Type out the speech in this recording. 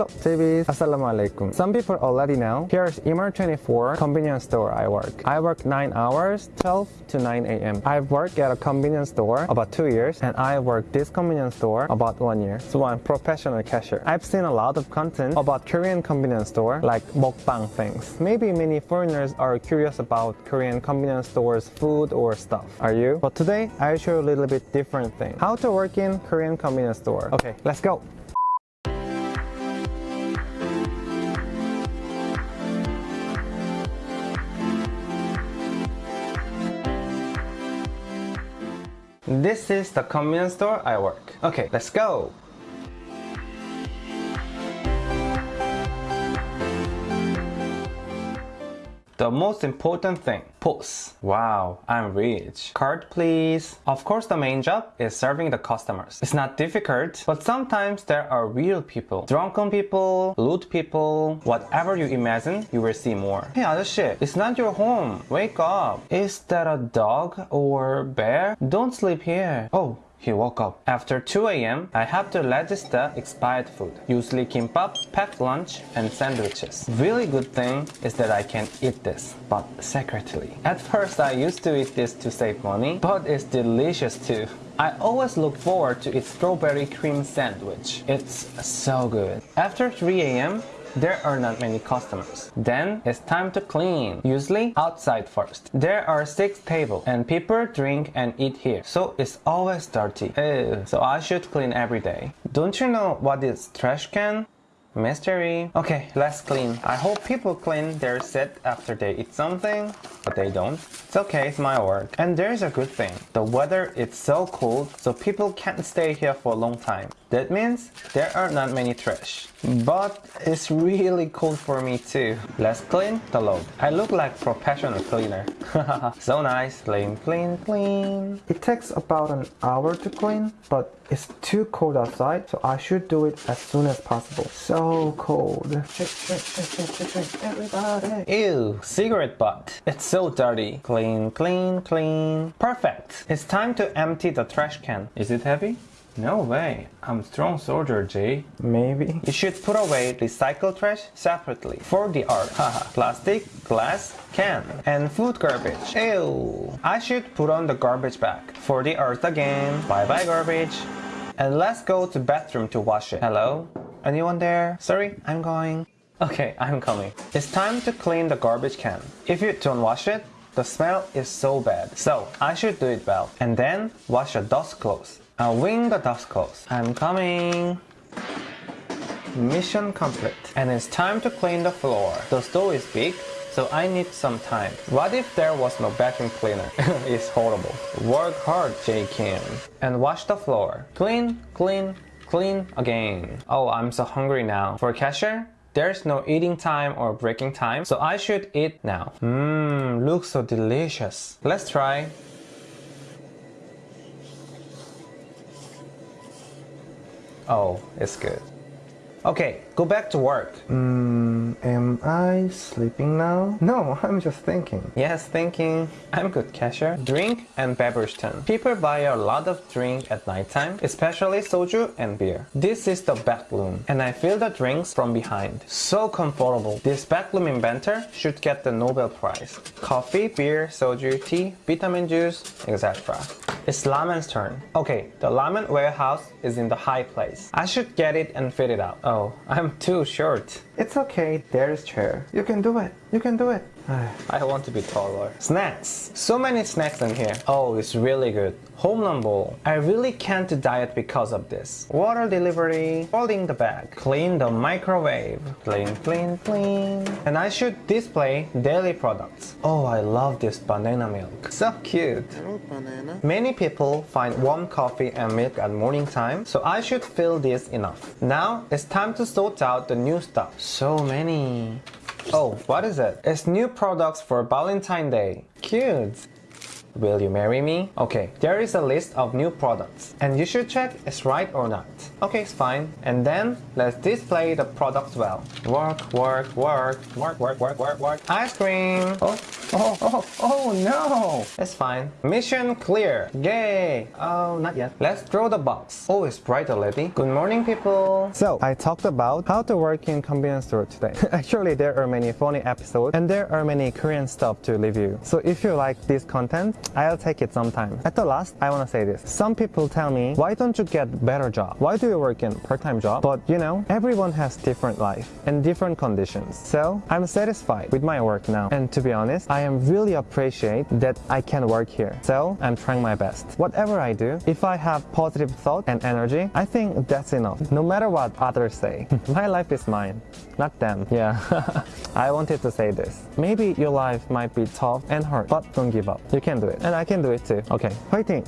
Hello, JBs. Assalamualaikum. Some people already know. Here's emart24 convenience store I work. I work 9 hours, 12 to 9 a.m. I've worked at a convenience store about 2 years and I work this convenience store about 1 year. So I'm professional cashier. I've seen a lot of content about Korean convenience store like mukbang things. Maybe many foreigners are curious about Korean convenience stores food or stuff. Are you? But today I'll show a little bit different thing. How to work in Korean convenience store. Okay, let's go. This is the convenience store I work. Okay, let's go! The most important thing, pose. Wow, I'm rich. Card please. Of course the main job is serving the customers. It's not difficult, but sometimes there are real people. Drunken people, lewd people, whatever you imagine, you will see more. Hey 아저씨, it's not your home. Wake up. Is that a dog or bear? Don't sleep here. Oh, he woke up. After 2 a.m., I have to register expired food, usually kimbap, packed lunch, and sandwiches. Really good thing is that I can eat this, but secretly. At first, I used to eat this to save money, but it's delicious too. I always look forward to its strawberry cream sandwich. It's so good. After 3 a.m., there are not many customers. Then it's time to clean, usually outside first. There are six tables and people drink and eat here, so it's always dirty. Ew. So I should clean every day. Don't you know what is trash can? Mystery. Okay, let's clean. I hope people clean their set after they eat something, but they don't. It's okay, it's my work. And there's a good thing. The weather is so cold, so people can't stay here for a long time. That means there are not many trash. But it's really cool for me too. Let's clean the load. I look like professional cleaner. so nice. Clean, clean, clean. It takes about an hour to clean, but it's too cold outside, so I should do it as soon as possible. So cold. Everybody. Ew, cigarette butt. It's so dirty. Clean, clean, clean. Perfect. It's time to empty the trash can. Is it heavy? No way. I'm strong soldier, Jay. Maybe. You should put away recycled trash separately. For the art. Haha. Plastic, glass, can, and food garbage. Ew. I should put on the garbage bag. For the earth again. Bye bye garbage. And let's go to bathroom to wash it. Hello? Anyone there? Sorry, I'm going. Okay, I'm coming. It's time to clean the garbage can. If you don't wash it, the smell is so bad. So I should do it well. And then wash the dust clothes. I'll wing the dust clothes. I'm coming. Mission complete. And it's time to clean the floor. The store is big, so I need some time. What if there was no vacuum cleaner? it's horrible. Work hard, J. Kim. And wash the floor. Clean, clean, clean again. Oh, I'm so hungry now. For cashier, there's no eating time or breaking time, so I should eat now. Mmm, looks so delicious. Let's try. Oh, it's good. Okay, go back to work. Hmm, am I sleeping now? No, I'm just thinking. Yes, thinking. I'm good cashier. Drink and beverage turn. People buy a lot of drink at nighttime, especially soju and beer. This is the back room, and I fill the drinks from behind. So comfortable. This back room inventor should get the Nobel Prize. Coffee, beer, soju, tea, vitamin juice, etc. It's Lamen's turn. Okay, the Lamen warehouse is in the high place. I should get it and fit it out. Oh, I'm too short. It's okay, there's chair. You can do it. You can do it. I want to be taller. Snacks. So many snacks in here. Oh, it's really good. Home Run Ball. I really can't diet because of this. Water delivery. Folding the bag. Clean the microwave. Clean, clean, clean. And I should display daily products. Oh, I love this banana milk. So cute. banana. Many people find warm coffee and milk at morning time, so I should fill this enough. Now it's time to sort out the new stuff. So many. Oh, what is it? It's new products for Valentine Day. Cute. Will you marry me? Okay, there is a list of new products and you should check it's right or not. Okay, it's fine. And then let's display the products well. Work, work, work, work, work, work, work, work. Ice cream. Oh, Oh, oh, oh no! It's fine. Mission clear. Yay! Oh, not yet. Let's throw the box. Oh, it's bright already. Good morning, people. So, I talked about how to work in convenience store today. Actually, there are many funny episodes and there are many Korean stuff to review. So if you like this content, I'll take it sometime. At the last, I want to say this. Some people tell me, why don't you get better job? Why do you work in part-time job? But you know, everyone has different life and different conditions. So I'm satisfied with my work now. And to be honest, I I am really appreciate that I can work here. So I'm trying my best. Whatever I do, if I have positive thought and energy, I think that's enough. No matter what others say, my life is mine, not them. Yeah, I wanted to say this. Maybe your life might be tough and hard, but don't give up. You can do it. And I can do it too. Okay, fighting!